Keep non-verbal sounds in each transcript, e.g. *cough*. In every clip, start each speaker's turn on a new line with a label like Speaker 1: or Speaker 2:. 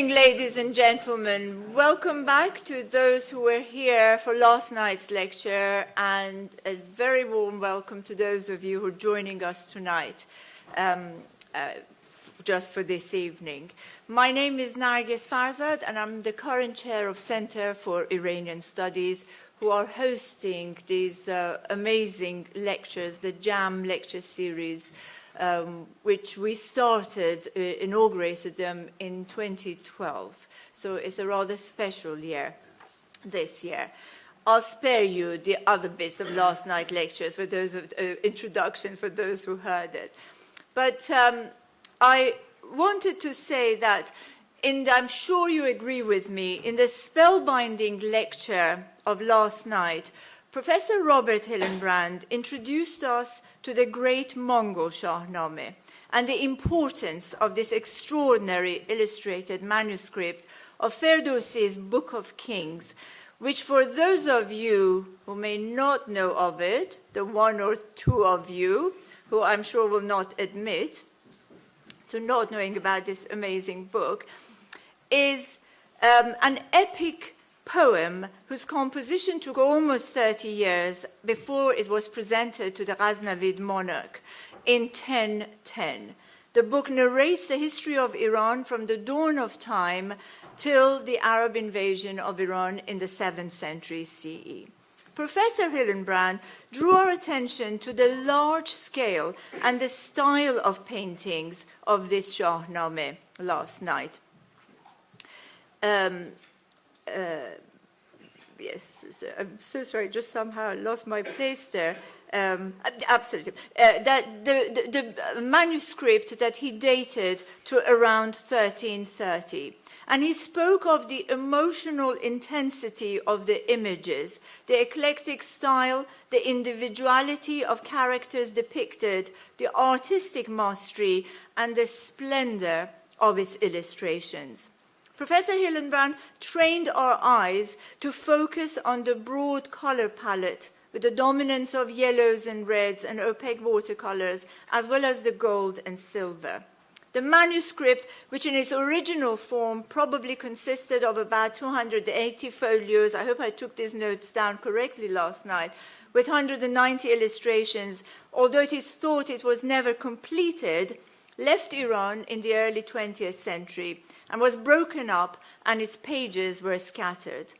Speaker 1: evening, ladies and gentlemen. Welcome back to those who were here for last night's lecture, and a very warm welcome to those of you who are joining us tonight, um, uh, just for this evening. My name is Nargis Farzad, and I'm the current chair of Center for Iranian Studies, who are hosting these uh, amazing lectures, the JAM lecture series, um, which we started, uh, inaugurated them in 2012. So it's a rather special year this year. I'll spare you the other bits of last night lectures for those of uh, introduction for those who heard it. But um, I wanted to say that, and I'm sure you agree with me, in the spellbinding lecture of last night, Professor Robert Hillenbrand introduced us to the great Mongol Shahnameh and the importance of this extraordinary illustrated manuscript of Ferdowsi's Book of Kings, which for those of you who may not know of it, the one or two of you who I'm sure will not admit to not knowing about this amazing book, is um, an epic poem whose composition took almost 30 years before it was presented to the Ghaznavid monarch in 1010. The book narrates the history of Iran from the dawn of time till the Arab invasion of Iran in the 7th century CE. Professor Hillenbrand drew our attention to the large scale and the style of paintings of this Shahnameh last night. Um, uh, yes, I'm so sorry, just somehow lost my place there. Um, absolutely. Uh, that the, the, the, manuscript that he dated to around 1330. And he spoke of the emotional intensity of the images, the eclectic style, the individuality of characters depicted, the artistic mastery, and the splendor of its illustrations. Professor Hillenbrand trained our eyes to focus on the broad color palette with the dominance of yellows and reds and opaque watercolors, as well as the gold and silver. The manuscript, which in its original form probably consisted of about 280 folios, I hope I took these notes down correctly last night, with 190 illustrations, although it is thought it was never completed, left Iran in the early 20th century and was broken up and its pages were scattered.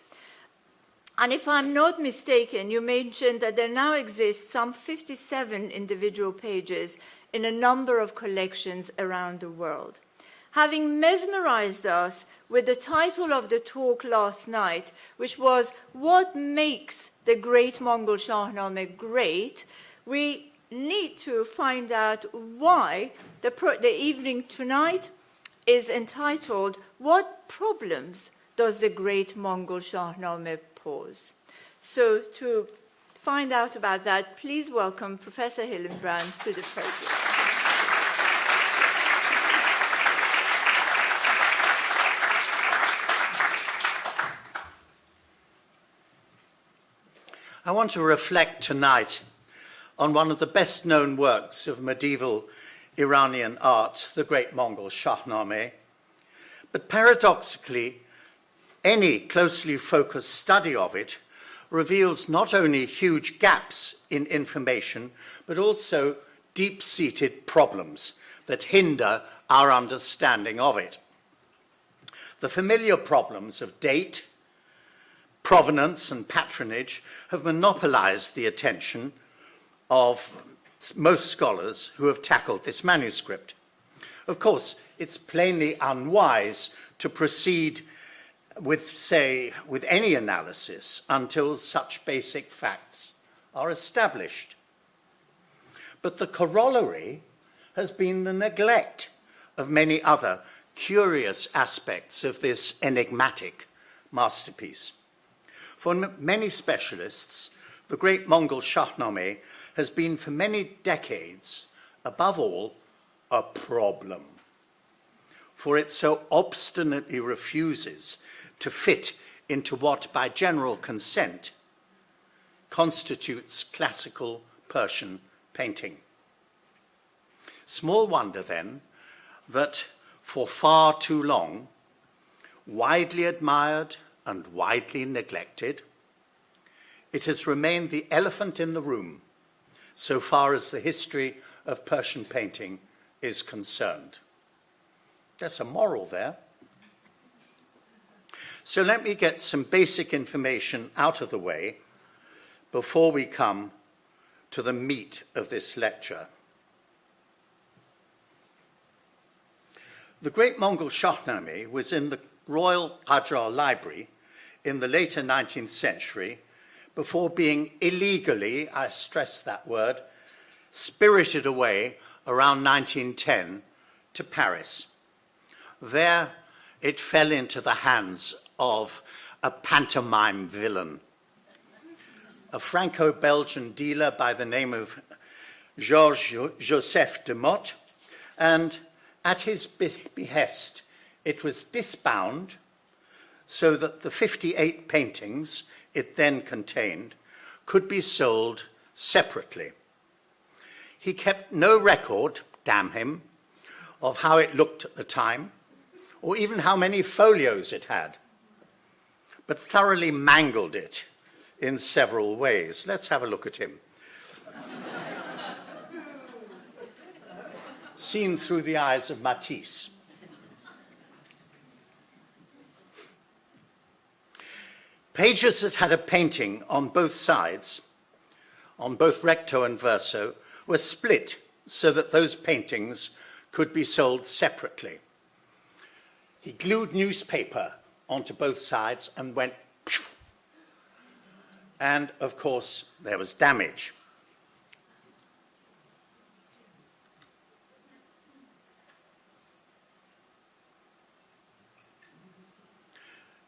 Speaker 1: And if I'm not mistaken, you mentioned that there now exists some 57 individual pages in a number of collections around the world. Having mesmerized us with the title of the talk last night, which was What Makes the Great Mongol Shahnameh Great, we need to find out why the, the evening tonight is entitled, What Problems Does the Great Mongol Shahnameh Pose? So to find out about that, please welcome Professor Hillenbrand to the podium.
Speaker 2: I want to reflect tonight on one of the best known works of medieval Iranian art, the great Mongol Shahnameh. But paradoxically, any closely focused study of it reveals not only huge gaps in information, but also deep-seated problems that hinder our understanding of it. The familiar problems of date, provenance and patronage have monopolized the attention of most scholars who have tackled this manuscript. Of course, it's plainly unwise to proceed with, say, with any analysis until such basic facts are established. But the corollary has been the neglect of many other curious aspects of this enigmatic masterpiece. For many specialists, the great Mongol Shahnameh has been for many decades, above all, a problem. For it so obstinately refuses to fit into what, by general consent, constitutes classical Persian painting. Small wonder, then, that for far too long, widely admired and widely neglected, it has remained the elephant in the room so far as the history of Persian painting is concerned. There's a moral there. So let me get some basic information out of the way before we come to the meat of this lecture. The Great Mongol Shahnameh was in the Royal Qajar Library in the later 19th century before being illegally, I stress that word, spirited away around 1910 to Paris. There it fell into the hands of a pantomime villain, a Franco-Belgian dealer by the name of Georges Joseph Demotte, and at his behest, it was disbound so that the 58 paintings it then contained could be sold separately. He kept no record, damn him, of how it looked at the time, or even how many folios it had, but thoroughly mangled it in several ways. Let's have a look at him. *laughs* Seen through the eyes of Matisse. Pages that had a painting on both sides, on both recto and verso, were split so that those paintings could be sold separately. He glued newspaper onto both sides and went, Phew! and of course there was damage.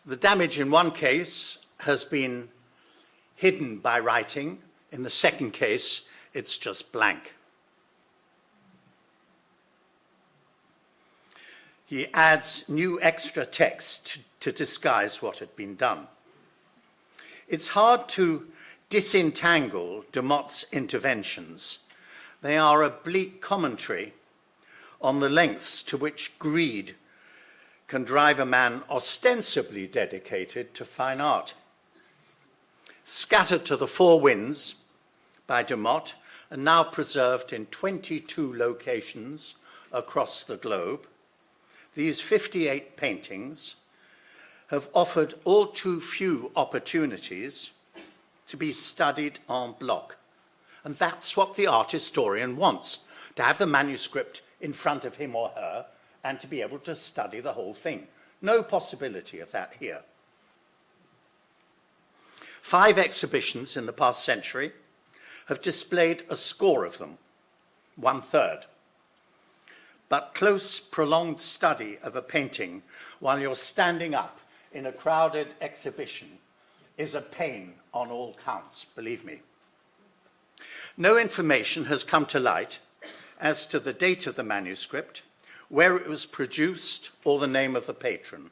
Speaker 2: The damage in one case has been hidden by writing. In the second case, it's just blank. He adds new extra text to disguise what had been done. It's hard to disentangle Demotte's interventions. They are a bleak commentary on the lengths to which greed can drive a man ostensibly dedicated to fine art. Scattered to the four winds by Demotte and now preserved in 22 locations across the globe, these 58 paintings have offered all too few opportunities to be studied en bloc. And that's what the art historian wants, to have the manuscript in front of him or her and to be able to study the whole thing. No possibility of that here. Five exhibitions in the past century have displayed a score of them, one third. But close, prolonged study of a painting while you're standing up in a crowded exhibition is a pain on all counts, believe me. No information has come to light as to the date of the manuscript, where it was produced, or the name of the patron.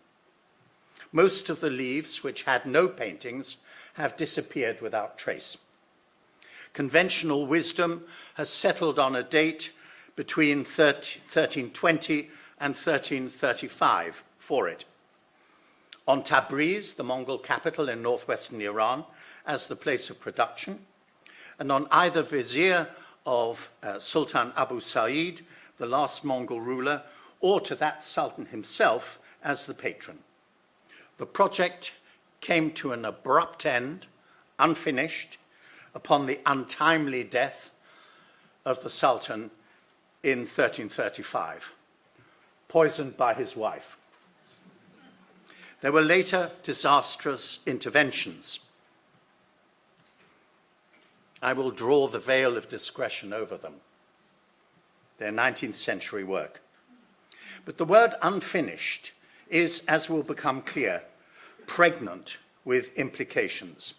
Speaker 2: Most of the leaves, which had no paintings, have disappeared without trace. Conventional wisdom has settled on a date between 1320 and 1335 for it. On Tabriz, the Mongol capital in northwestern Iran, as the place of production, and on either vizier of uh, Sultan Abu Sa'id the last Mongol ruler, or to that Sultan himself as the patron. The project came to an abrupt end, unfinished, upon the untimely death of the Sultan in 1335, poisoned by his wife. There were later disastrous interventions. I will draw the veil of discretion over them their 19th century work. But the word unfinished is, as will become clear, pregnant with implications.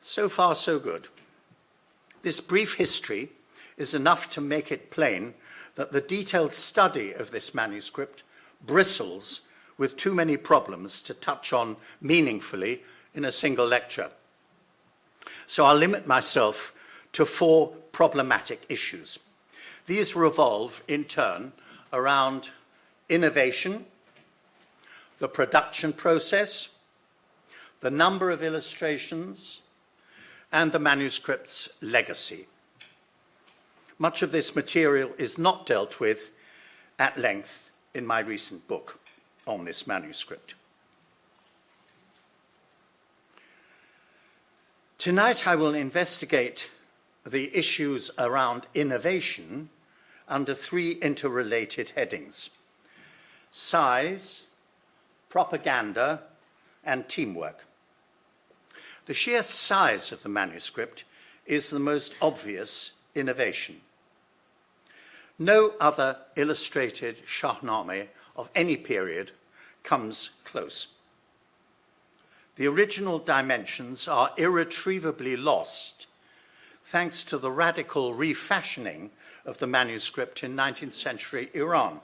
Speaker 2: So far, so good. This brief history is enough to make it plain that the detailed study of this manuscript bristles with too many problems to touch on meaningfully in a single lecture. So I'll limit myself to four problematic issues. These revolve, in turn, around innovation, the production process, the number of illustrations, and the manuscript's legacy. Much of this material is not dealt with at length in my recent book on this manuscript. Tonight I will investigate the issues around innovation under three interrelated headings. Size, propaganda, and teamwork. The sheer size of the manuscript is the most obvious innovation. No other illustrated Shahnameh of any period comes close. The original dimensions are irretrievably lost thanks to the radical refashioning of the manuscript in 19th century Iran,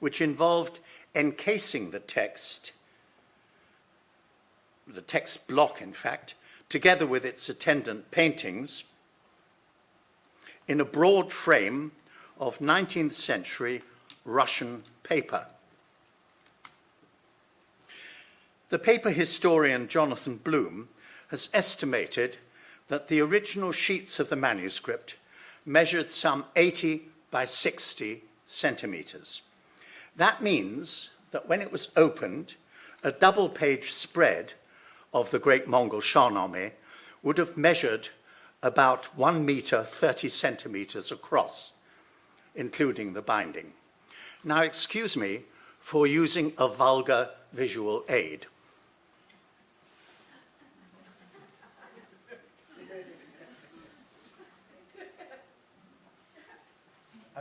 Speaker 2: which involved encasing the text, the text block in fact, together with its attendant paintings, in a broad frame of 19th century Russian paper. The paper historian Jonathan Bloom has estimated that the original sheets of the manuscript measured some 80 by 60 centimeters. That means that when it was opened, a double page spread of the Great Mongol Shahnameh would have measured about 1 meter 30 centimeters across, including the binding. Now, excuse me for using a vulgar visual aid.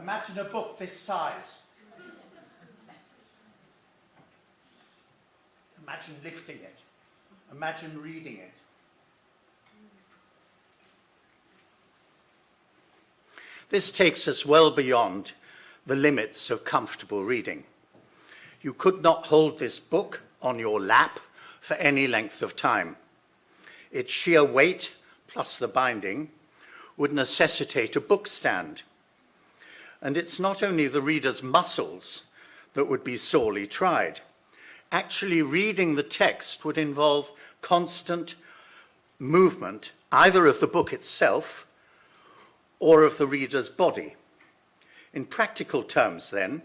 Speaker 2: Imagine a book this size. Imagine lifting it. Imagine reading it. This takes us well beyond the limits of comfortable reading. You could not hold this book on your lap for any length of time. Its sheer weight, plus the binding, would necessitate a book stand. And it's not only the reader's muscles that would be sorely tried. Actually reading the text would involve constant movement, either of the book itself or of the reader's body. In practical terms, then,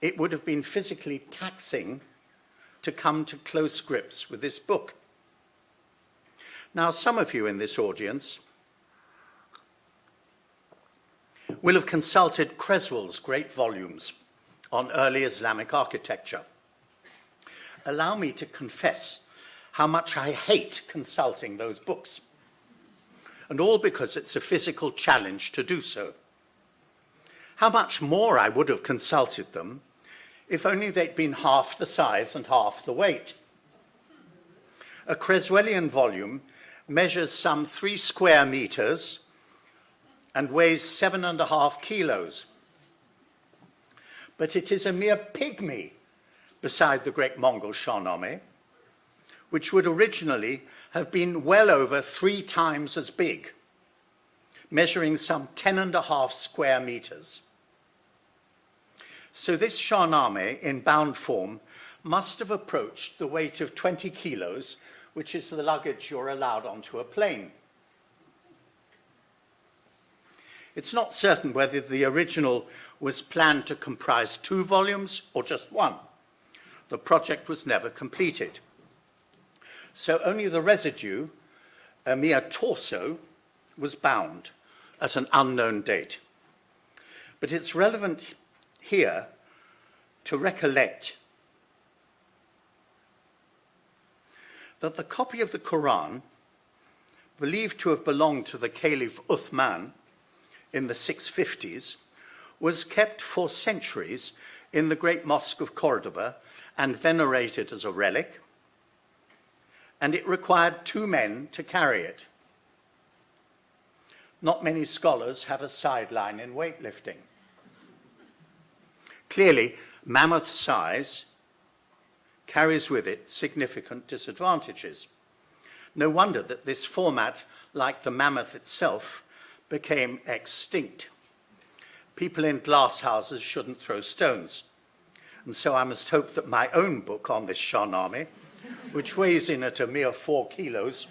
Speaker 2: it would have been physically taxing to come to close grips with this book. Now, some of you in this audience will have consulted Creswell's great volumes on early Islamic architecture. Allow me to confess how much I hate consulting those books, and all because it's a physical challenge to do so. How much more I would have consulted them if only they'd been half the size and half the weight. A Creswellian volume measures some three square meters and weighs seven and a half kilos. But it is a mere pygmy beside the great Mongol Shahnameh, which would originally have been well over three times as big, measuring some ten and a half square meters. So this Shahnameh in bound form must have approached the weight of 20 kilos, which is the luggage you're allowed onto a plane. It's not certain whether the original was planned to comprise two volumes or just one. The project was never completed. So only the residue, a mere torso, was bound at an unknown date. But it's relevant here to recollect that the copy of the Quran, believed to have belonged to the Caliph Uthman in the 650s, was kept for centuries in the great mosque of Cordoba and venerated as a relic, and it required two men to carry it. Not many scholars have a sideline in weightlifting. Clearly, mammoth size carries with it significant disadvantages. No wonder that this format, like the mammoth itself, became extinct. People in glass houses shouldn't throw stones. and so I must hope that my own book on this Shahnameh, which weighs in at a mere four kilos,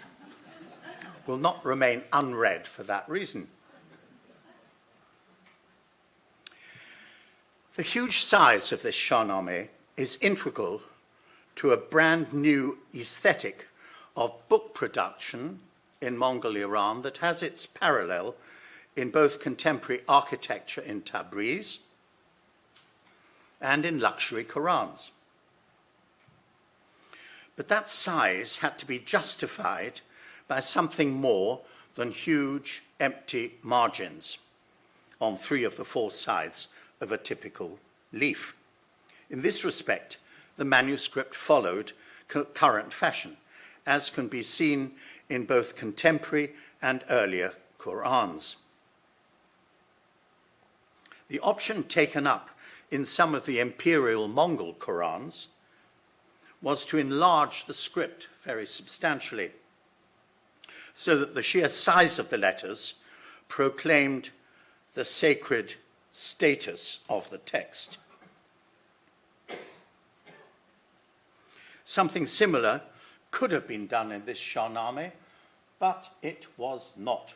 Speaker 2: will not remain unread for that reason. The huge size of this Shahnameh is integral to a brand new aesthetic of book production in Mongol Iran that has its parallel in both contemporary architecture in Tabriz and in luxury Qurans. But that size had to be justified by something more than huge empty margins on three of the four sides of a typical leaf. In this respect, the manuscript followed current fashion, as can be seen in both contemporary and earlier Qurans. The option taken up in some of the imperial Mongol Qurans was to enlarge the script very substantially so that the sheer size of the letters proclaimed the sacred status of the text. Something similar could have been done in this Shahnameh, but it was not.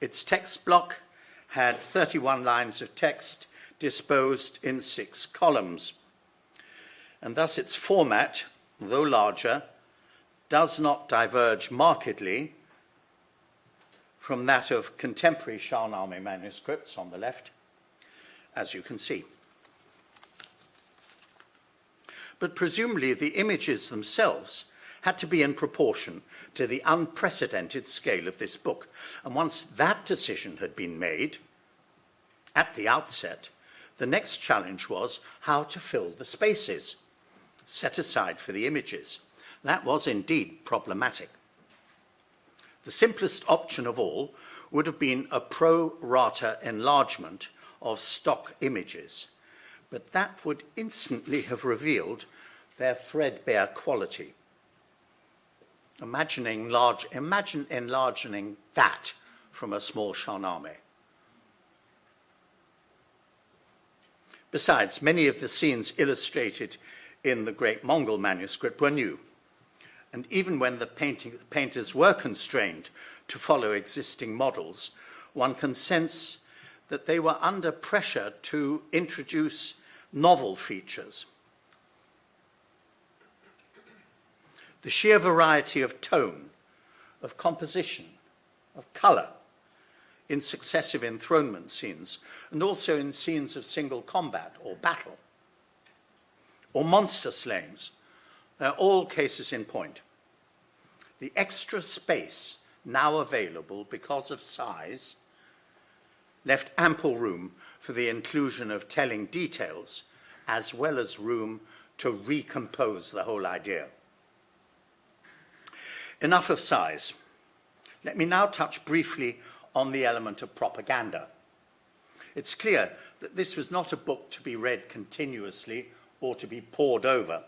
Speaker 2: Its text block had 31 lines of text disposed in six columns, and thus its format, though larger, does not diverge markedly from that of contemporary Shahnameh manuscripts on the left, as you can see. But presumably the images themselves had to be in proportion to the unprecedented scale of this book. And once that decision had been made, at the outset, the next challenge was how to fill the spaces set aside for the images. That was indeed problematic. The simplest option of all would have been a pro rata enlargement of stock images, but that would instantly have revealed their threadbare quality. Imagining large, imagine enlarging that from a small Shahnameh. Besides, many of the scenes illustrated in the Great Mongol manuscript were new. And even when the, painting, the painters were constrained to follow existing models, one can sense that they were under pressure to introduce novel features. The sheer variety of tone, of composition, of colour, in successive enthronement scenes, and also in scenes of single combat or battle, or monster slayings. They're all cases in point. The extra space now available because of size left ample room for the inclusion of telling details as well as room to recompose the whole idea. Enough of size. Let me now touch briefly on the element of propaganda. It's clear that this was not a book to be read continuously or to be pored over.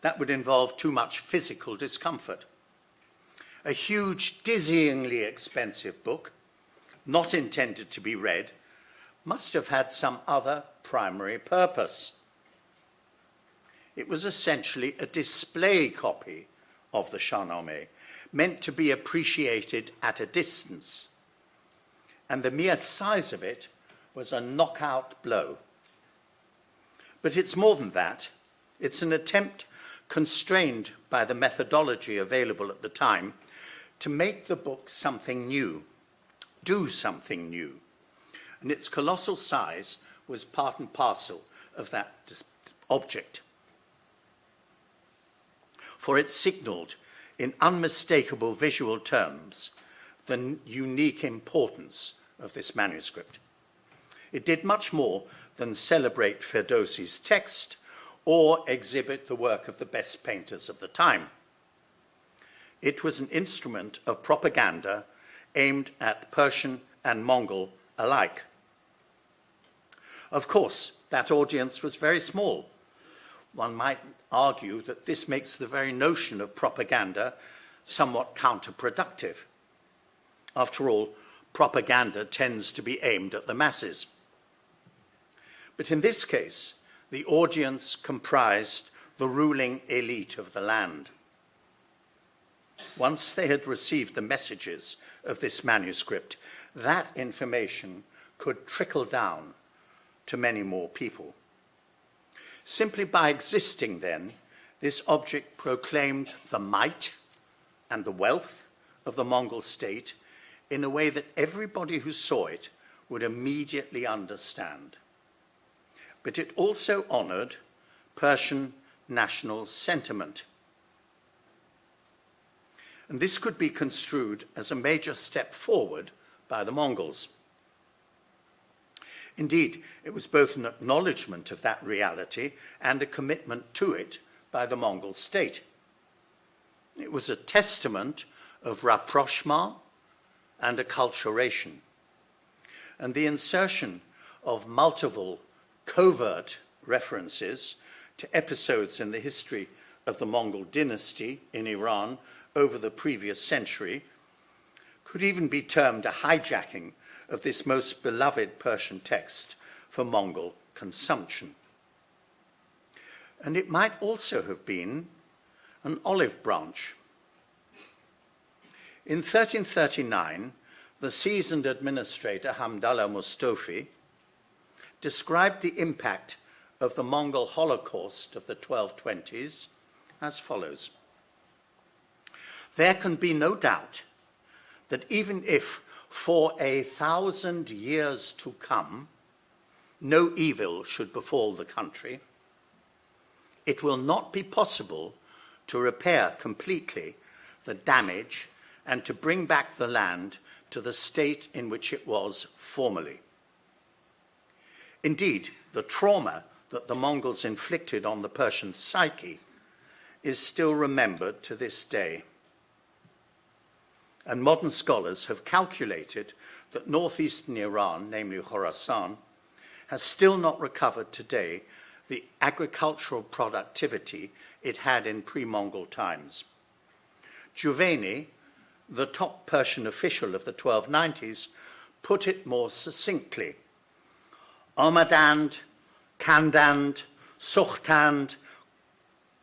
Speaker 2: That would involve too much physical discomfort. A huge, dizzyingly expensive book, not intended to be read, must have had some other primary purpose. It was essentially a display copy of the Shahnameh, meant to be appreciated at a distance. And the mere size of it was a knockout blow. But it's more than that. It's an attempt, constrained by the methodology available at the time, to make the book something new, do something new. And its colossal size was part and parcel of that object. For it signaled in unmistakable visual terms the unique importance of this manuscript. It did much more than celebrate Ferdowsi's text or exhibit the work of the best painters of the time. It was an instrument of propaganda aimed at Persian and Mongol alike. Of course, that audience was very small. One might argue that this makes the very notion of propaganda somewhat counterproductive. After all, propaganda tends to be aimed at the masses. But in this case, the audience comprised the ruling elite of the land. Once they had received the messages of this manuscript, that information could trickle down to many more people. Simply by existing then, this object proclaimed the might and the wealth of the Mongol state in a way that everybody who saw it would immediately understand. But it also honored Persian national sentiment. And this could be construed as a major step forward by the Mongols. Indeed, it was both an acknowledgement of that reality and a commitment to it by the Mongol state. It was a testament of rapprochement and acculturation. And the insertion of multiple covert references to episodes in the history of the Mongol dynasty in Iran over the previous century could even be termed a hijacking of this most beloved Persian text for Mongol consumption. And it might also have been an olive branch. In 1339, the seasoned administrator Hamdallah Mustofi described the impact of the Mongol Holocaust of the 1220s as follows. There can be no doubt that even if for a thousand years to come no evil should befall the country, it will not be possible to repair completely the damage and to bring back the land to the state in which it was formerly. Indeed, the trauma that the Mongols inflicted on the Persian psyche is still remembered to this day. And modern scholars have calculated that northeastern Iran, namely Khorasan, has still not recovered today the agricultural productivity it had in pre-Mongol times. Juvayni, the top Persian official of the 1290s, put it more succinctly. Omadand Kandand, Suchtand,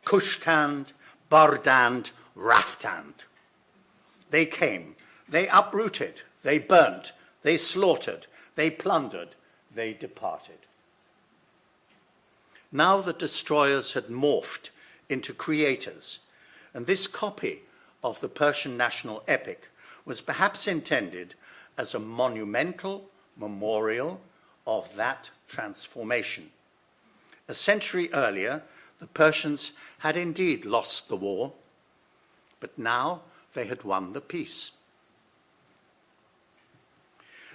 Speaker 2: Kushtand, Bardand, Raftand. They came, they uprooted, they burnt, they slaughtered, they plundered, they departed. Now the destroyers had morphed into creators, and this copy of the Persian national epic was perhaps intended as a monumental memorial of that transformation. A century earlier, the Persians had indeed lost the war, but now they had won the peace.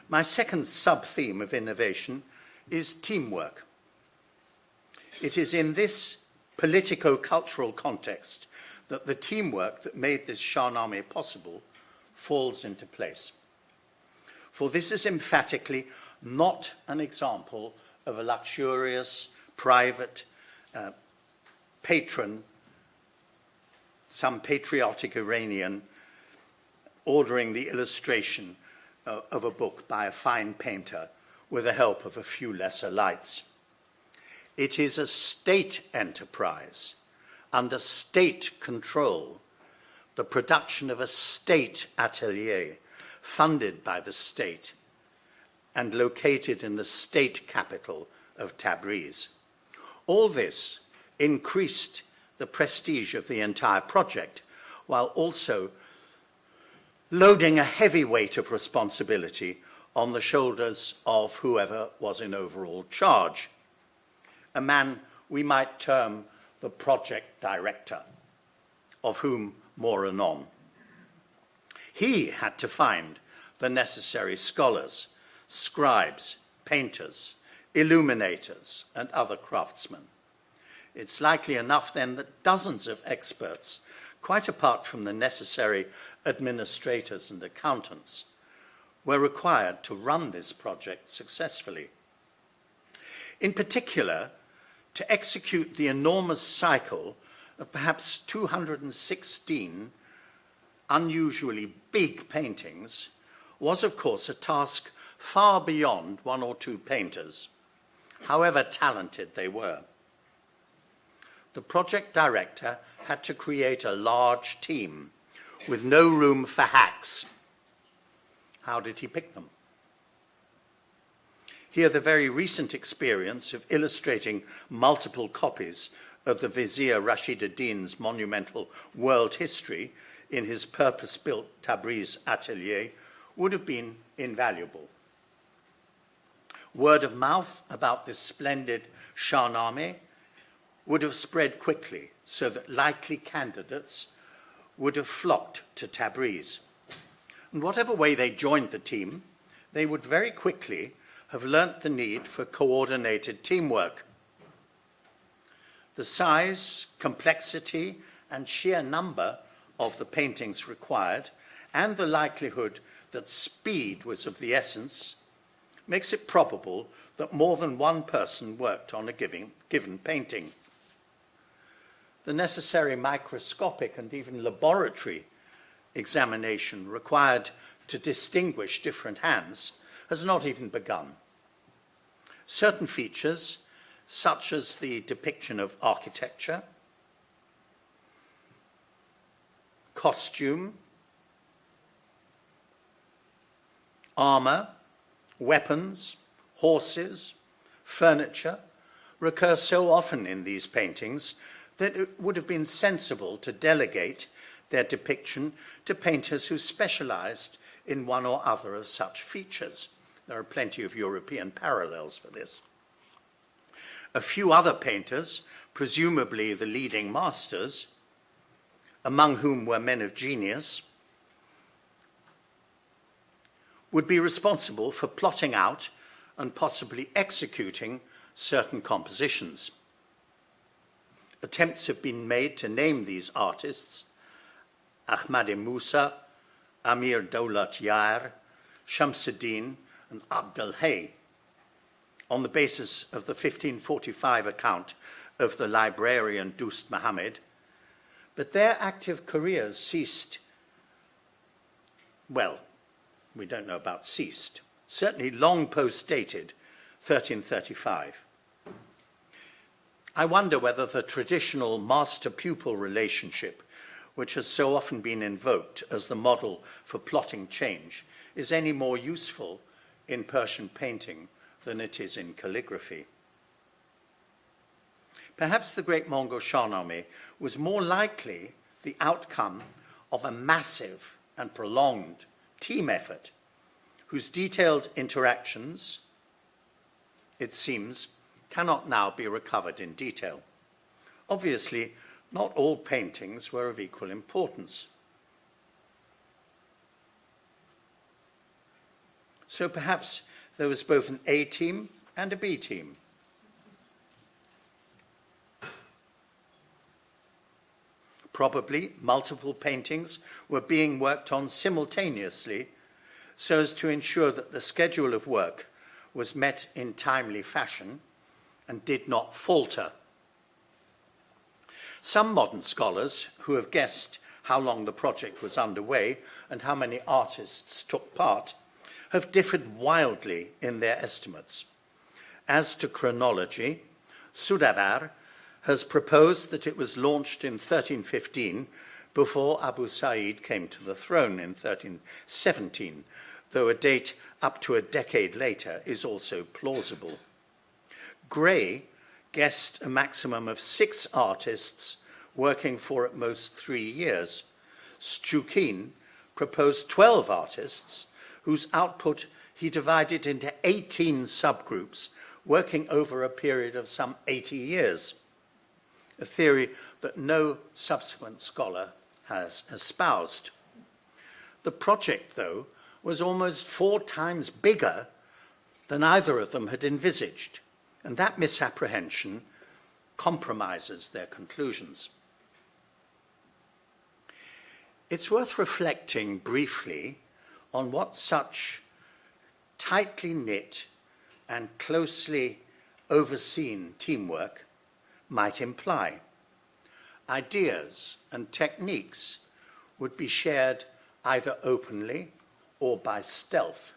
Speaker 2: My second sub-theme of innovation is teamwork. It is in this politico-cultural context that the teamwork that made this Shahnameh possible falls into place. For this is emphatically not an example of a luxurious private uh, patron, some patriotic Iranian, ordering the illustration uh, of a book by a fine painter with the help of a few lesser lights. It is a state enterprise under state control, the production of a state atelier funded by the state and located in the state capital of Tabriz. All this increased the prestige of the entire project while also loading a heavy weight of responsibility on the shoulders of whoever was in overall charge. A man we might term the project director, of whom more anon. He had to find the necessary scholars, scribes, painters, illuminators, and other craftsmen. It's likely enough then that dozens of experts, quite apart from the necessary administrators and accountants, were required to run this project successfully. In particular, to execute the enormous cycle of perhaps 216 unusually big paintings was, of course, a task far beyond one or two painters however talented they were. The project director had to create a large team with no room for hacks. How did he pick them? Here, the very recent experience of illustrating multiple copies of the Vizier Rashid ad-Din's monumental world history in his purpose-built Tabriz atelier would have been invaluable. Word of mouth about this splendid Shahnameh would have spread quickly so that likely candidates would have flocked to Tabriz. And whatever way they joined the team, they would very quickly have learnt the need for coordinated teamwork. The size, complexity, and sheer number of the paintings required, and the likelihood that speed was of the essence, makes it probable that more than one person worked on a given, given painting. The necessary microscopic and even laboratory examination required to distinguish different hands has not even begun. Certain features, such as the depiction of architecture, costume, armor, weapons, horses, furniture, recur so often in these paintings that it would have been sensible to delegate their depiction to painters who specialized in one or other of such features. There are plenty of European parallels for this. A few other painters, presumably the leading masters, among whom were men of genius, would be responsible for plotting out and possibly executing certain compositions. Attempts have been made to name these artists. Ahmad Musa, Amir Daulat Yar, Shamsuddin, and Abdul Hay. On the basis of the 1545 account of the librarian Dust Muhammad, but their active careers ceased, well, we don't know about ceased, certainly long post-dated 1335. I wonder whether the traditional master-pupil relationship, which has so often been invoked as the model for plotting change, is any more useful in Persian painting than it is in calligraphy. Perhaps the great Mongol Shahnameh was more likely the outcome of a massive and prolonged team effort whose detailed interactions, it seems, cannot now be recovered in detail. Obviously, not all paintings were of equal importance. So perhaps there was both an A team and a B team. Probably multiple paintings were being worked on simultaneously so as to ensure that the schedule of work was met in timely fashion and did not falter. Some modern scholars who have guessed how long the project was underway and how many artists took part have differed wildly in their estimates. As to chronology, Soudavar has proposed that it was launched in 1315 before Abu Sa'id came to the throne in 1317, though a date up to a decade later is also plausible. Gray guessed a maximum of six artists working for at most three years. Stchoukine proposed 12 artists whose output he divided into 18 subgroups working over a period of some 80 years, a theory that no subsequent scholar has espoused. The project, though, was almost four times bigger than either of them had envisaged, and that misapprehension compromises their conclusions. It's worth reflecting briefly on what such tightly knit and closely overseen teamwork might imply. Ideas and techniques would be shared either openly or by stealth.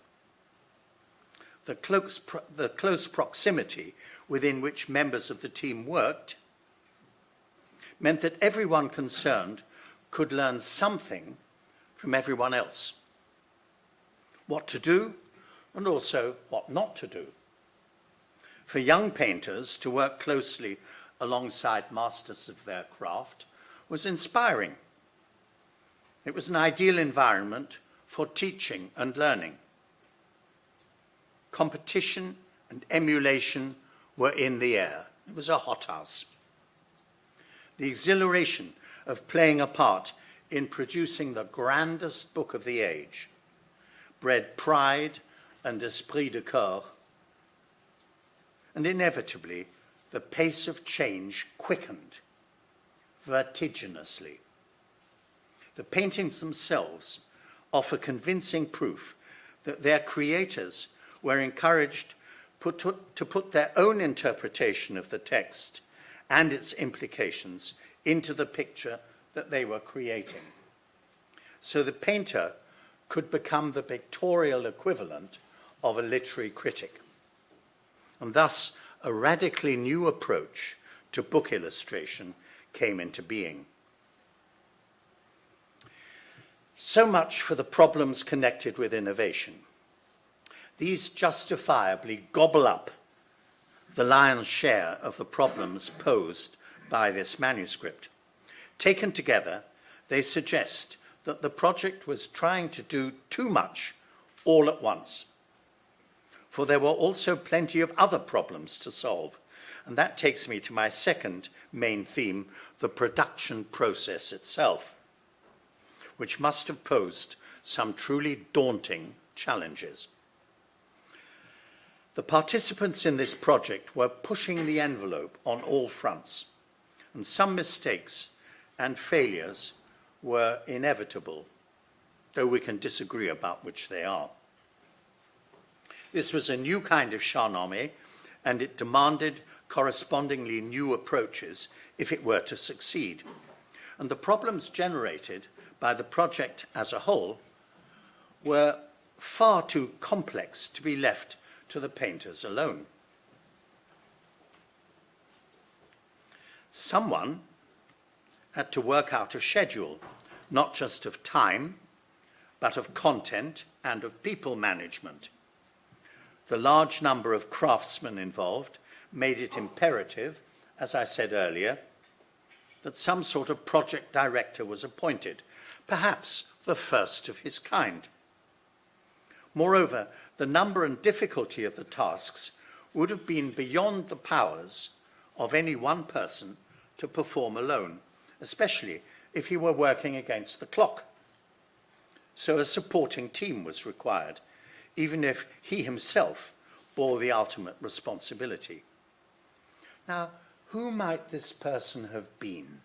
Speaker 2: The close, the close proximity within which members of the team worked meant that everyone concerned could learn something from everyone else. What to do and also what not to do. For young painters to work closely alongside masters of their craft was inspiring. It was an ideal environment for teaching and learning. Competition and emulation were in the air. It was a hothouse. The exhilaration of playing a part in producing the grandest book of the age bred pride and esprit de corps. And inevitably, the pace of change quickened vertiginously. The paintings themselves offer convincing proof that their creators were encouraged put to, to put their own interpretation of the text and its implications into the picture that they were creating. So the painter could become the pictorial equivalent of a literary critic. And thus, a radically new approach to book illustration came into being. So much for the problems connected with innovation. These justifiably gobble up the lion's share of the problems posed by this manuscript. Taken together, they suggest that the project was trying to do too much all at once. For there were also plenty of other problems to solve. And that takes me to my second main theme, the production process itself, which must have posed some truly daunting challenges. The participants in this project were pushing the envelope on all fronts, and some mistakes and failures were inevitable, though we can disagree about which they are. This was a new kind of Shahnameh, and it demanded correspondingly new approaches if it were to succeed. And the problems generated by the project as a whole were far too complex to be left to the painters alone. Someone had to work out a schedule, not just of time, but of content and of people management. The large number of craftsmen involved made it imperative, as I said earlier, that some sort of project director was appointed, perhaps the first of his kind. Moreover, the number and difficulty of the tasks would have been beyond the powers of any one person to perform alone, especially if he were working against the clock. So a supporting team was required, even if he himself bore the ultimate responsibility. Now, who might this person have been?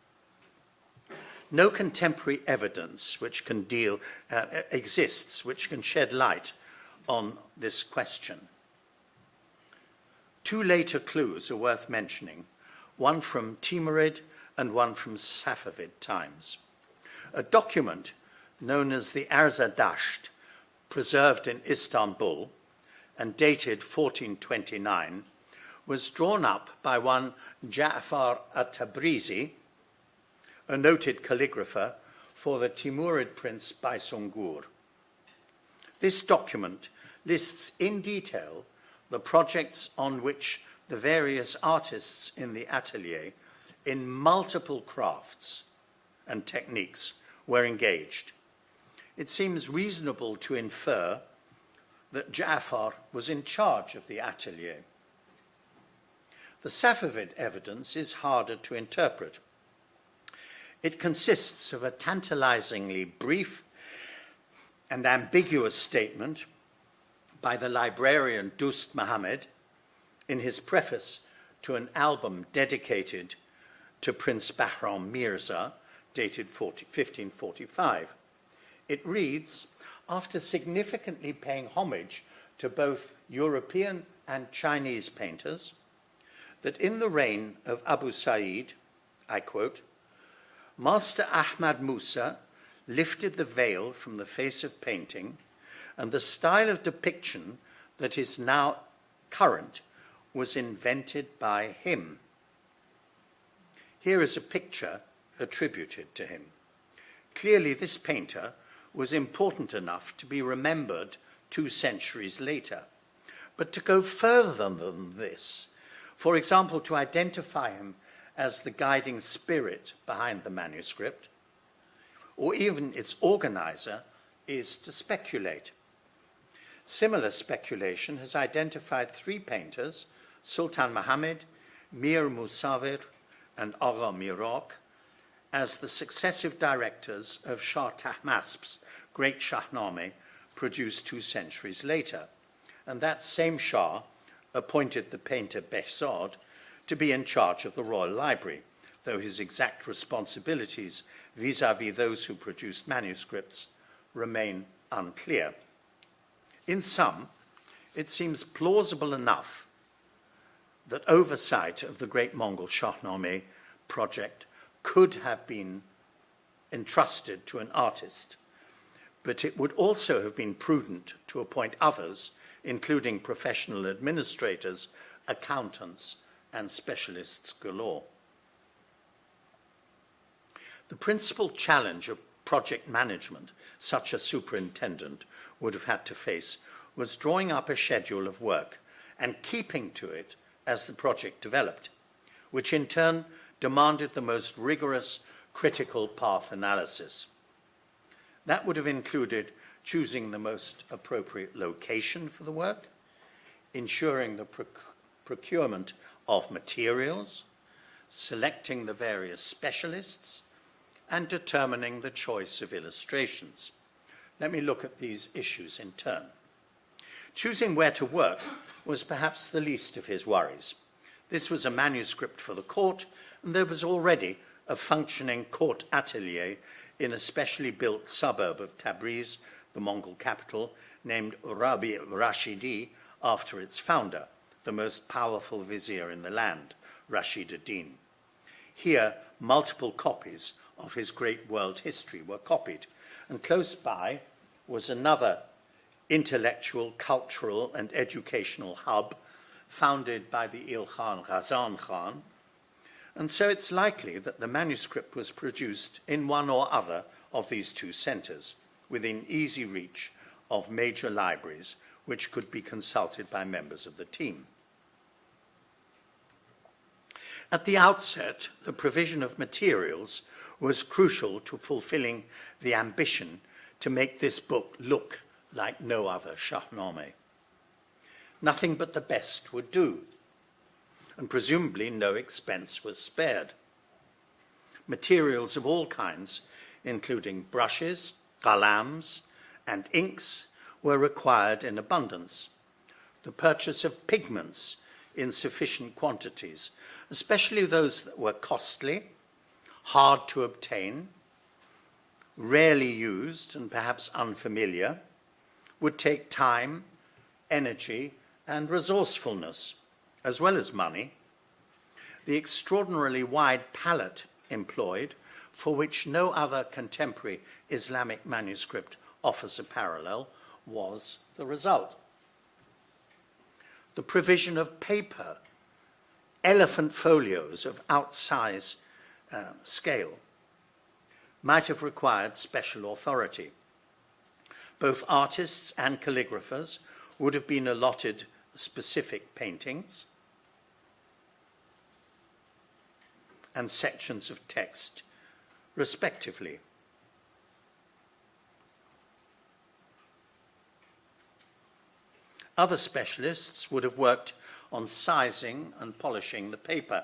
Speaker 2: No contemporary evidence which can deal, uh, exists which can shed light on this question. Two later clues are worth mentioning, one from Timurid and one from Safavid times. A document known as the Arza Dasht, preserved in Istanbul and dated 1429, was drawn up by one Ja'far at-Tabrizi, a noted calligrapher for the Timurid prince Baysungur. This document lists in detail the projects on which the various artists in the atelier in multiple crafts and techniques were engaged. It seems reasonable to infer that Ja'far was in charge of the atelier. The Safavid evidence is harder to interpret. It consists of a tantalizingly brief and ambiguous statement by the librarian Dust Muhammad in his preface to an album dedicated to Prince Bahram Mirza, dated 40, 1545. It reads, after significantly paying homage to both European and Chinese painters, that in the reign of Abu Sa'id, I quote, Master Ahmad Musa lifted the veil from the face of painting and the style of depiction that is now current was invented by him. Here is a picture attributed to him. Clearly, this painter was important enough to be remembered two centuries later. But to go further than this, for example, to identify him as the guiding spirit behind the manuscript, or even its organizer, is to speculate. Similar speculation has identified three painters, Sultan Muhammad, Mir Musavir, and Agha Miraq, as the successive directors of Shah Tahmasp's great Shahnameh produced two centuries later. And that same Shah appointed the painter Behzad to be in charge of the Royal Library, though his exact responsibilities vis-à-vis -vis those who produced manuscripts remain unclear. In sum, it seems plausible enough that oversight of the Great Mongol Shahnameh project could have been entrusted to an artist, but it would also have been prudent to appoint others, including professional administrators, accountants, and specialists galore. The principal challenge of project management such a superintendent would have had to face was drawing up a schedule of work and keeping to it as the project developed, which in turn demanded the most rigorous critical path analysis. That would have included choosing the most appropriate location for the work, ensuring the proc procurement of materials, selecting the various specialists, and determining the choice of illustrations. Let me look at these issues in turn. Choosing where to work was perhaps the least of his worries. This was a manuscript for the court, and there was already a functioning court atelier in a specially built suburb of Tabriz, the Mongol capital, named Rabi Rashidi after its founder, the most powerful vizier in the land, Rashid ad-Din. Here, multiple copies of his great world history were copied, and close by was another intellectual, cultural, and educational hub founded by the Ilkhan Ghazan Khan, and so it's likely that the manuscript was produced in one or other of these two centres, within easy reach of major libraries which could be consulted by members of the team. At the outset, the provision of materials was crucial to fulfilling the ambition to make this book look like no other Shahnameh. Nothing but the best would do, and presumably no expense was spared. Materials of all kinds, including brushes, qalams, and inks, were required in abundance. The purchase of pigments in sufficient quantities, especially those that were costly, hard to obtain, rarely used, and perhaps unfamiliar, would take time, energy, and resourcefulness, as well as money. The extraordinarily wide palette employed, for which no other contemporary Islamic manuscript offers a parallel, was the result. The provision of paper, elephant folios of outsize uh, scale, might have required special authority. Both artists and calligraphers would have been allotted specific paintings and sections of text, respectively. Other specialists would have worked on sizing and polishing the paper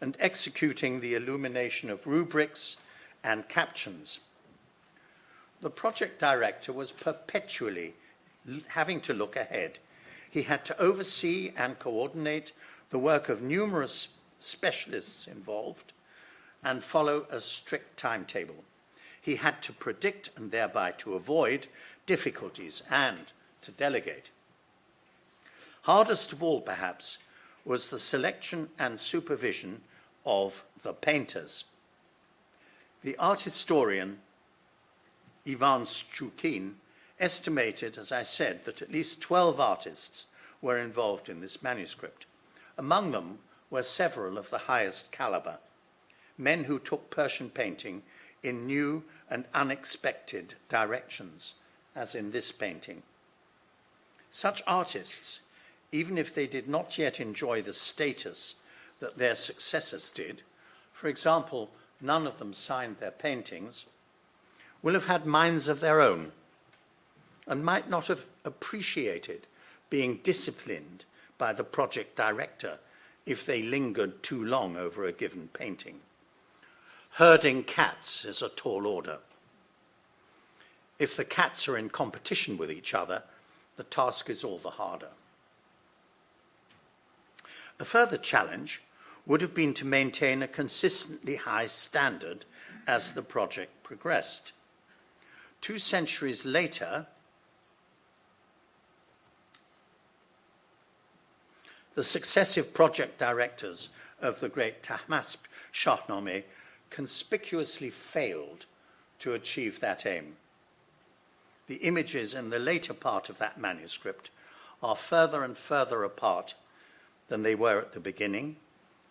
Speaker 2: and executing the illumination of rubrics and captions. The project director was perpetually having to look ahead. He had to oversee and coordinate the work of numerous specialists involved and follow a strict timetable. He had to predict and thereby to avoid difficulties and to delegate. Hardest of all, perhaps, was the selection and supervision of the painters. The art historian Ivan Stchoukine estimated, as I said, that at least 12 artists were involved in this manuscript. Among them were several of the highest caliber, men who took Persian painting in new and unexpected directions, as in this painting. Such artists, even if they did not yet enjoy the status that their successors did, for example, none of them signed their paintings, will have had minds of their own and might not have appreciated being disciplined by the project director if they lingered too long over a given painting. Herding cats is a tall order. If the cats are in competition with each other, the task is all the harder. A further challenge would have been to maintain a consistently high standard as the project progressed. Two centuries later, the successive project directors of the great Tahmasp Shahnameh conspicuously failed to achieve that aim. The images in the later part of that manuscript are further and further apart than they were at the beginning,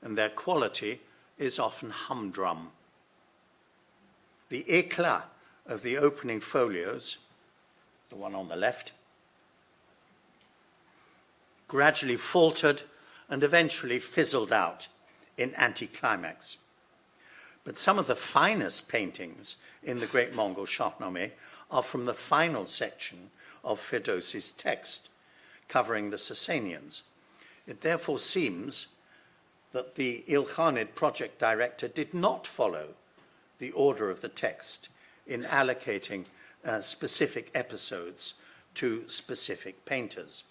Speaker 2: and their quality is often humdrum. The éclat of the opening folios, the one on the left, gradually faltered and eventually fizzled out in anticlimax. But some of the finest paintings in the Great Mongol Shahnameh are from the final section of Ferdowsi's text, covering the Sasanians. It therefore seems that the Ilkhanid project director did not follow the order of the text in allocating uh, specific episodes to specific painters.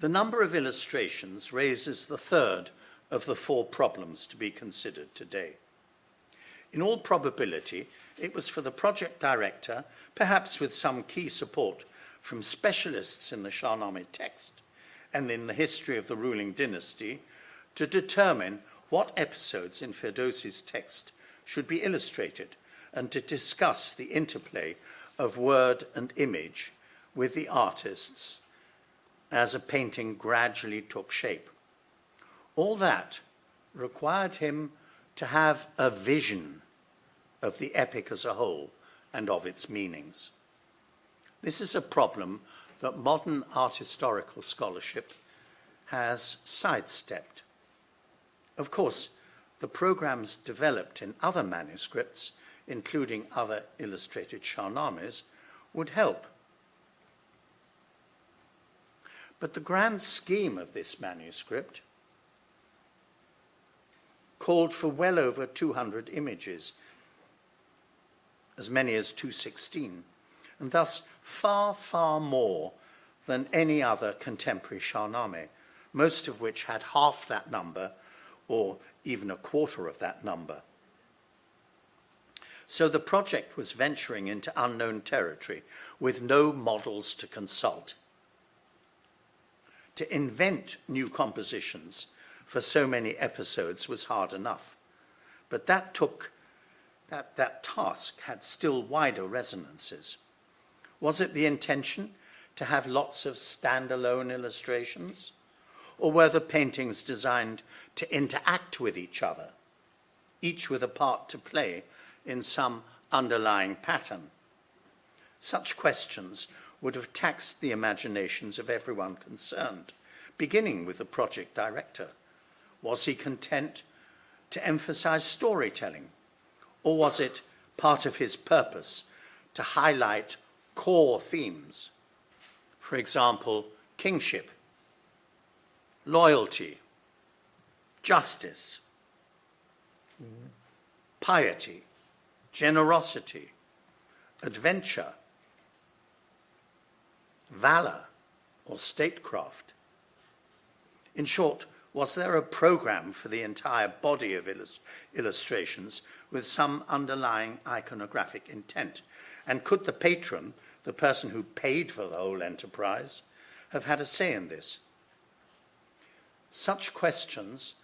Speaker 2: The number of illustrations raises the third of the four problems to be considered today. In all probability, it was for the project director, perhaps with some key support from specialists in the Shahnameh text and in the history of the ruling dynasty, to determine what episodes in Ferdowsi's text should be illustrated and to discuss the interplay of word and image with the artists as a painting gradually took shape. All that required him to have a vision of the epic as a whole and of its meanings. This is a problem that modern art historical scholarship has sidestepped. Of course, the programs developed in other manuscripts, including other illustrated Shahnames, would help But the grand scheme of this manuscript called for well over 200 images, as many as 216, and thus far, far more than any other contemporary Shahnameh, most of which had half that number or even a quarter of that number. So the project was venturing into unknown territory with no models to consult to invent new compositions for so many episodes was hard enough. But that took, that, that task had still wider resonances. Was it the intention to have lots of standalone illustrations? Or were the paintings designed to interact with each other, each with a part to play in some underlying pattern? Such questions would have taxed the imaginations of everyone concerned, beginning with the project director. Was he content to emphasize storytelling, or was it part of his purpose to highlight core themes? For example, kingship, loyalty, justice, piety, generosity, adventure, valor, or statecraft? In short, was there a program for the entire body of illust illustrations with some underlying iconographic intent? And could the patron, the person who paid for the whole enterprise, have had a say in this? Such questions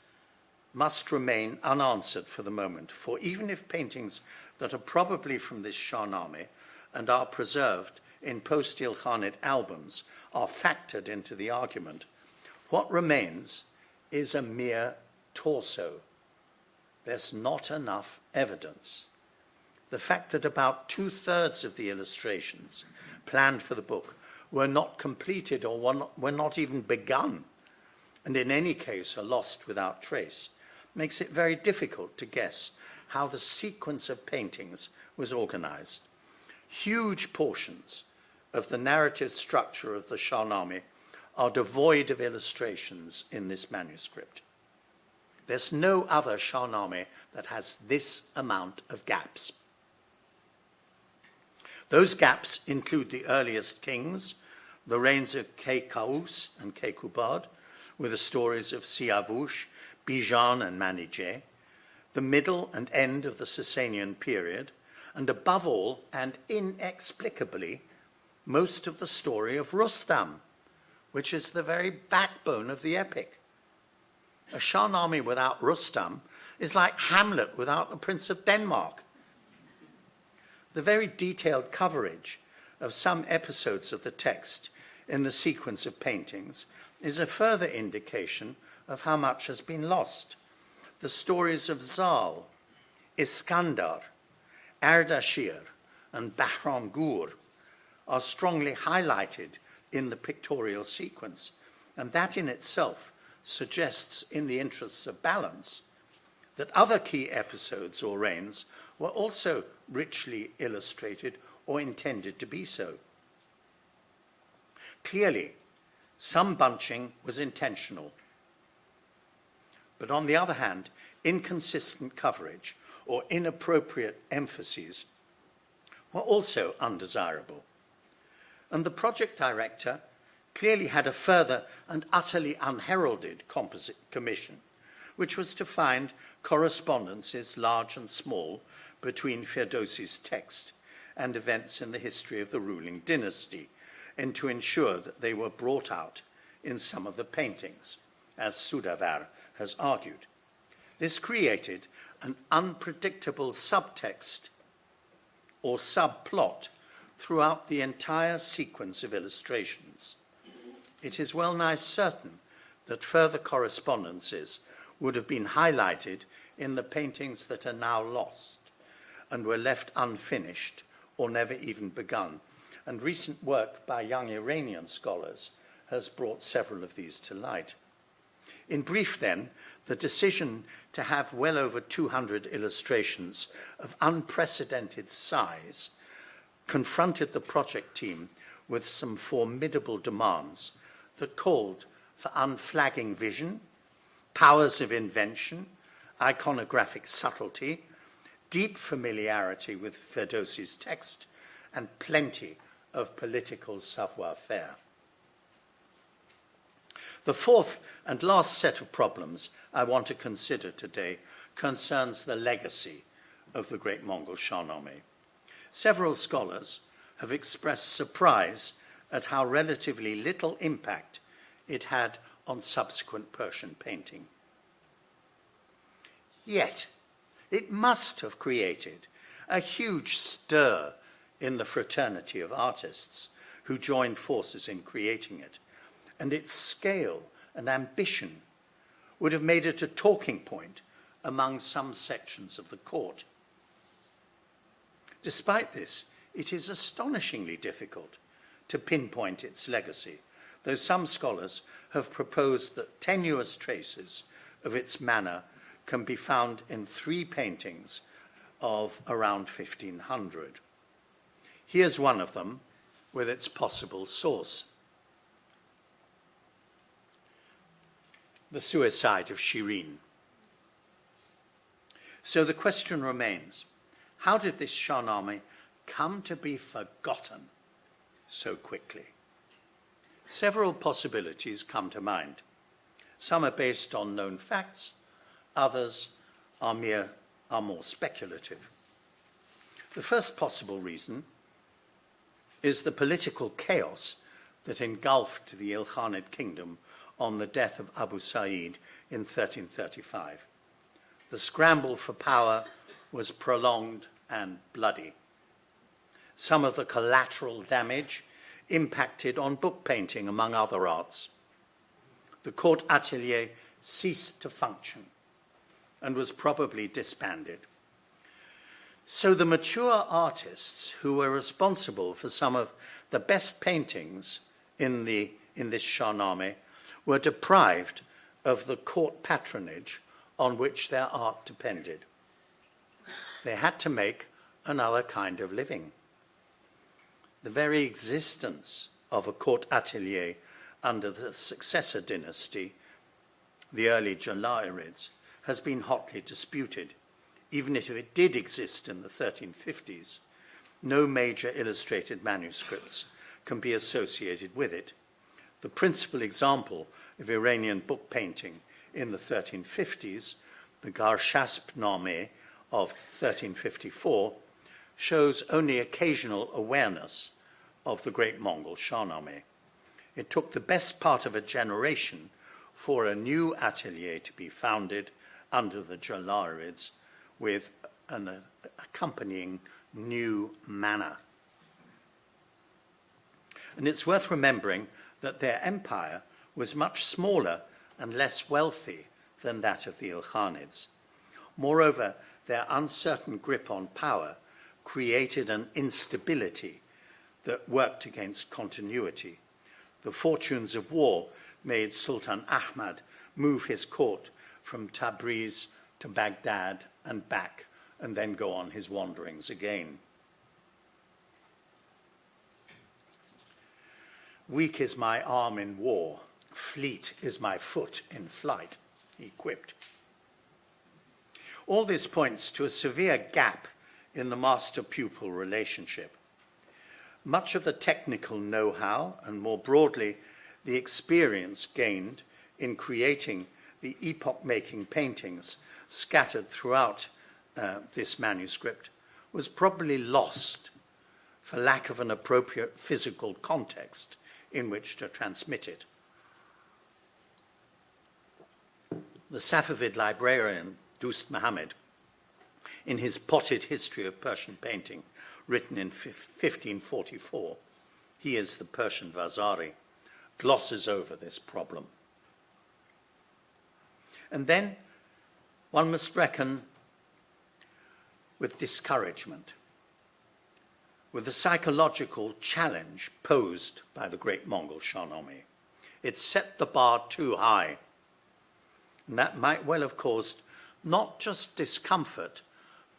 Speaker 2: must remain unanswered for the moment, for even if paintings that are probably from this Shahnameh and are preserved in post-Ilkhanid albums are factored into the argument, what remains is a mere torso. There's not enough evidence. The fact that about two-thirds of the illustrations planned for the book were not completed or were not, were not even begun, and in any case are lost without trace, makes it very difficult to guess how the sequence of paintings was organized. Huge portions of the narrative structure of the Shahnameh are devoid of illustrations in this manuscript. There's no other Shahnameh that has this amount of gaps. Those gaps include the earliest kings, the reigns of Kaykaus and Kekubad, with the stories of Siavush, Bijan and Manijeh, the middle and end of the Sasanian period, and above all, and inexplicably, most of the story of Rustam, which is the very backbone of the epic. A Shahnameh without Rustam is like Hamlet without the Prince of Denmark. The very detailed coverage of some episodes of the text in the sequence of paintings is a further indication of how much has been lost. The stories of Zal, Iskandar, Ardashir, and Bahram Gur are strongly highlighted in the pictorial sequence, and that in itself suggests, in the interests of balance, that other key episodes or reigns were also richly illustrated or intended to be so. Clearly, some bunching was intentional. But on the other hand, inconsistent coverage or inappropriate emphases were also undesirable. And the project director clearly had a further and utterly unheralded composite commission, which was to find correspondences large and small between Ferdowsi's text and events in the history of the ruling dynasty, and to ensure that they were brought out in some of the paintings, as Soudavar has argued. This created an unpredictable subtext or subplot throughout the entire sequence of illustrations. It is well nigh certain that further correspondences would have been highlighted in the paintings that are now lost and were left unfinished or never even begun. And recent work by young Iranian scholars has brought several of these to light. In brief, then, the decision to have well over 200 illustrations of unprecedented size confronted the project team with some formidable demands that called for unflagging vision, powers of invention, iconographic subtlety, deep familiarity with Ferdowsi's text, and plenty of political savoir-faire. The fourth and last set of problems I want to consider today concerns the legacy of the great Mongol Shahnameh. Several scholars have expressed surprise at how relatively little impact it had on subsequent Persian painting. Yet, it must have created a huge stir in the fraternity of artists who joined forces in creating it, and its scale and ambition would have made it a talking point among some sections of the court. Despite this, it is astonishingly difficult to pinpoint its legacy, though some scholars have proposed that tenuous traces of its manner can be found in three paintings of around 1500. Here's one of them with its possible source. The suicide of Shirin. So the question remains, how did this Shahnameh come to be forgotten so quickly? Several possibilities come to mind. Some are based on known facts, others are, mere, are more speculative. The first possible reason is the political chaos that engulfed the Ilkhanid kingdom on the death of Abu Sa'id in 1335. The scramble for power was prolonged and bloody. Some of the collateral damage impacted on book painting, among other arts. The court atelier ceased to function and was probably disbanded. So the mature artists who were responsible for some of the best paintings in, the, in this Shahnameh were deprived of the court patronage on which their art depended. They had to make another kind of living. The very existence of a court atelier under the successor dynasty, the early Jalairids, has been hotly disputed. Even if it did exist in the 1350s, no major illustrated manuscripts can be associated with it. The principal example of Iranian book painting in the 1350s, the Garshasp-Nameh of 1354, shows only occasional awareness of the great Mongol Shahnameh. It took the best part of a generation for a new atelier to be founded under the Jalairids with an uh, accompanying new manner. And it's worth remembering that their empire was much smaller and less wealthy than that of the Ilkhanids. Moreover, their uncertain grip on power created an instability that worked against continuity. The fortunes of war made Sultan Ahmad move his court from Tabriz to Baghdad and back, and then go on his wanderings again. Weak is my arm in war, fleet is my foot in flight, he quipped. All this points to a severe gap in the master-pupil relationship. Much of the technical know-how, and more broadly, the experience gained in creating the epoch-making paintings scattered throughout uh, this manuscript was probably lost for lack of an appropriate physical context in which to transmit it. The Safavid librarian, Dost Muhammad, in his potted history of Persian painting, written in 1544, he is the Persian Vasari, glosses over this problem. And then one must reckon with discouragement, with the psychological challenge posed by the great Mongol Shahnameh. It set the bar too high. And that might well have caused not just discomfort,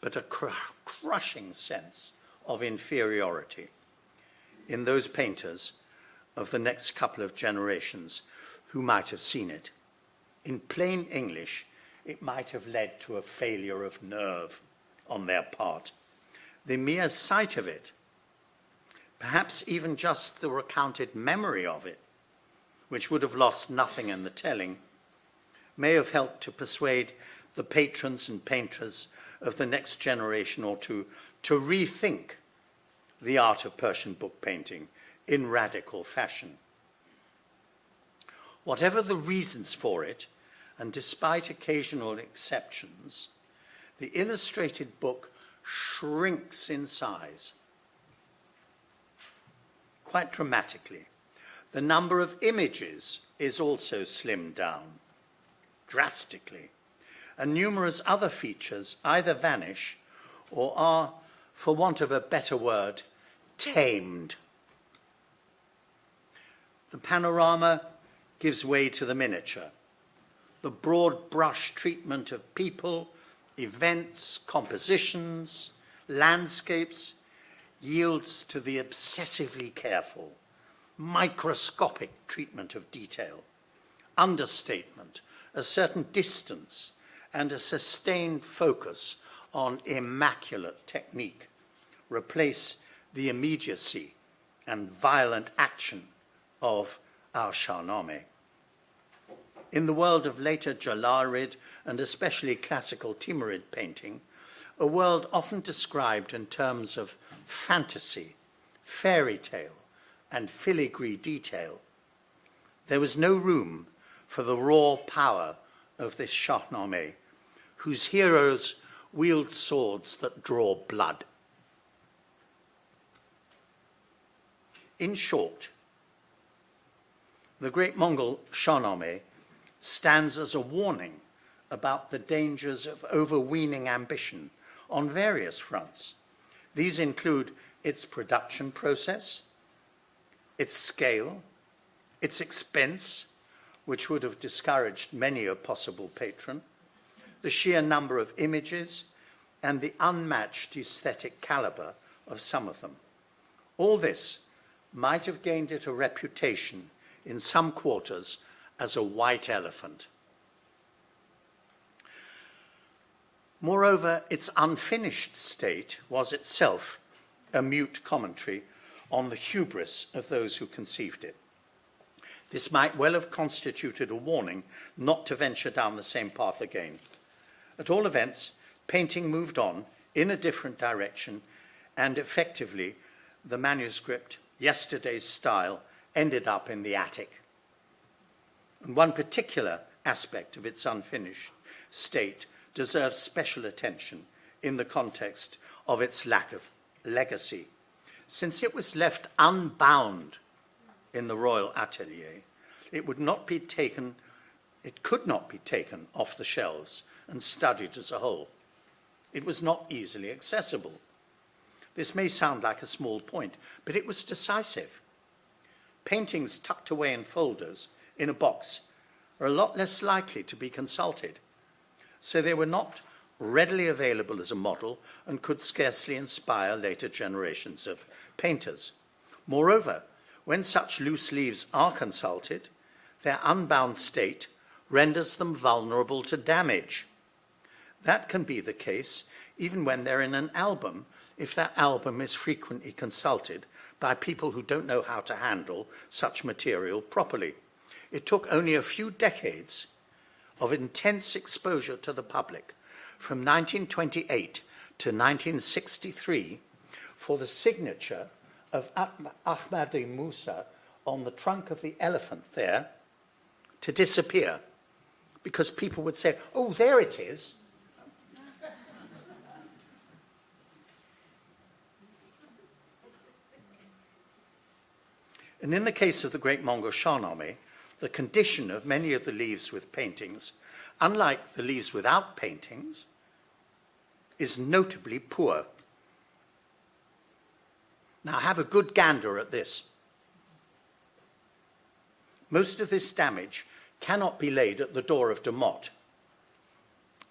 Speaker 2: but a cr crushing sense of inferiority in those painters of the next couple of generations who might have seen it. In plain English, it might have led to a failure of nerve on their part. The mere sight of it, perhaps even just the recounted memory of it, which would have lost nothing in the telling, may have helped to persuade the patrons and painters of the next generation or two to rethink the art of Persian book painting in radical fashion. Whatever the reasons for it, and despite occasional exceptions, the illustrated book shrinks in size quite dramatically. The number of images is also slimmed down drastically, and numerous other features either vanish or are, for want of a better word, tamed. The panorama gives way to the miniature the broad brush treatment of people, events, compositions, landscapes yields to the obsessively careful, microscopic treatment of detail, understatement, a certain distance, and a sustained focus on immaculate technique replace the immediacy and violent action of our Shahnameh. In the world of later Jalairid and especially classical Timurid painting, a world often described in terms of fantasy, fairy tale, and filigree detail, there was no room for the raw power of this Shahnameh, whose heroes wield swords that draw blood. In short, the great Mongol Shahnameh stands as a warning about the dangers of overweening ambition on various fronts. These include its production process, its scale, its expense, which would have discouraged many a possible patron, the sheer number of images, and the unmatched aesthetic caliber of some of them. All this might have gained it a reputation in some quarters as a white elephant. Moreover, its unfinished state was itself a mute commentary on the hubris of those who conceived it. This might well have constituted a warning not to venture down the same path again. At all events, painting moved on in a different direction, and effectively, the manuscript, yesterday's style, ended up in the attic. And one particular aspect of its unfinished state deserves special attention in the context of its lack of legacy. Since it was left unbound in the royal atelier, it would not be taken, it could not be taken off the shelves and studied as a whole. It was not easily accessible. This may sound like a small point, but it was decisive. Paintings tucked away in folders in a box are a lot less likely to be consulted. So they were not readily available as a model and could scarcely inspire later generations of painters. Moreover, when such loose leaves are consulted, their unbound state renders them vulnerable to damage. That can be the case even when they're in an album, if that album is frequently consulted by people who don't know how to handle such material properly. It took only a few decades of intense exposure to the public from 1928 to 1963 for the signature of Ahmadi Musa on the trunk of the elephant there to disappear because people would say, oh, there it is. and in the case of the great Mongol Shahnameh, the condition of many of the leaves with paintings, unlike the leaves without paintings, is notably poor. Now have a good gander at this. Most of this damage cannot be laid at the door of Motte,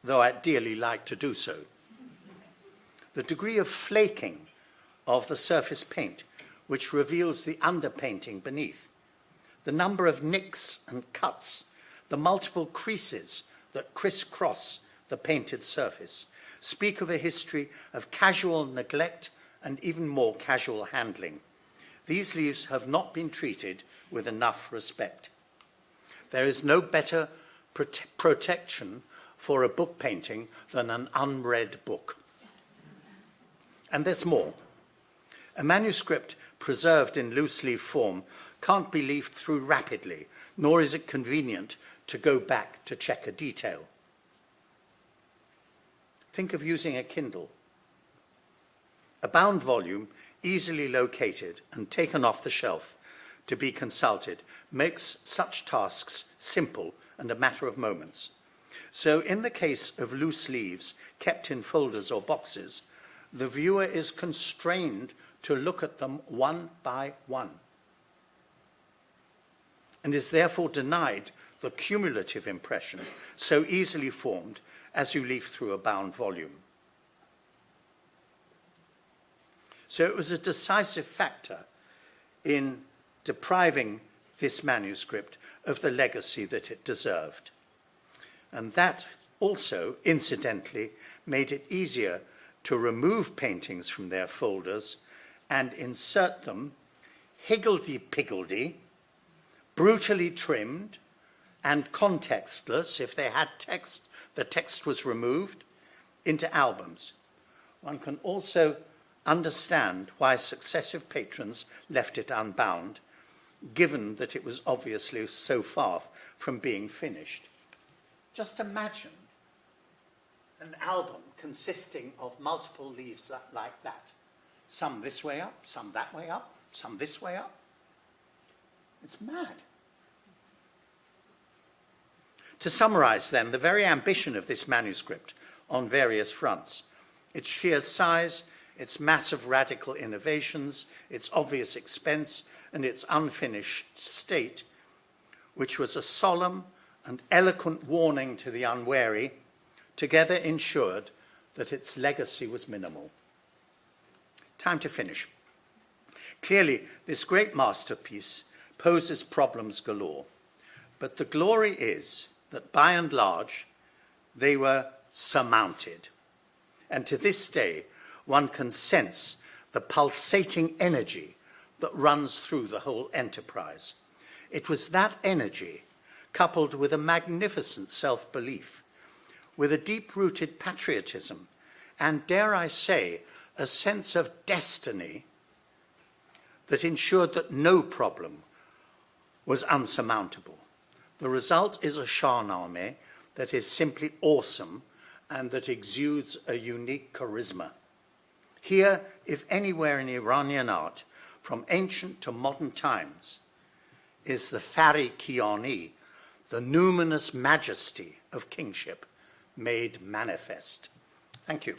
Speaker 2: though I'd dearly like to do so. The degree of flaking of the surface paint, which reveals the underpainting beneath, the number of nicks and cuts, the multiple creases that crisscross the painted surface, speak of a history of casual neglect and even more casual handling. These leaves have not been treated with enough respect. There is no better prote protection for a book painting than an unread book. And there's more. A manuscript preserved in loose leaf form can't be leafed through rapidly, nor is it convenient to go back to check a detail. Think of using a Kindle. A bound volume, easily located and taken off the shelf, to be consulted makes such tasks simple and a matter of moments. So in the case of loose leaves kept in folders or boxes, the viewer is constrained to look at them one by one and is therefore denied the cumulative impression so easily formed as you leaf through a bound volume. So it was a decisive factor in depriving this manuscript of the legacy that it deserved. And that also, incidentally, made it easier to remove paintings from their folders and insert them higgledy-piggledy, brutally trimmed, and contextless, if they had text, the text was removed, into albums. One can also understand why successive patrons left it unbound given that it was obviously so far from being finished. Just imagine an album consisting of multiple leaves like that. Some this way up, some that way up, some this way up. It's mad. To summarize, then, the very ambition of this manuscript on various fronts, its sheer size, its massive radical innovations, its obvious expense, and its unfinished state, which was a solemn and eloquent warning to the unwary, together ensured that its legacy was minimal. Time to finish. Clearly, this great masterpiece poses problems galore, but the glory is that by and large, they were surmounted. And to this day, one can sense the pulsating energy that runs through the whole enterprise. It was that energy, coupled with a magnificent self-belief, with a deep-rooted patriotism, and dare I say, a sense of destiny that ensured that no problem was unsurmountable. The result is a Shahnameh that is simply awesome and that exudes a unique charisma. Here, if anywhere in Iranian art, from ancient to modern times, is the Fari Kiani, the numinous majesty of kingship made manifest. Thank you.